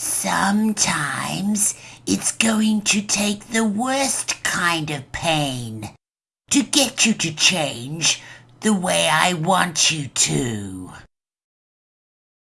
Sometimes it's going to take the worst kind of pain to get you to change the way I want you to.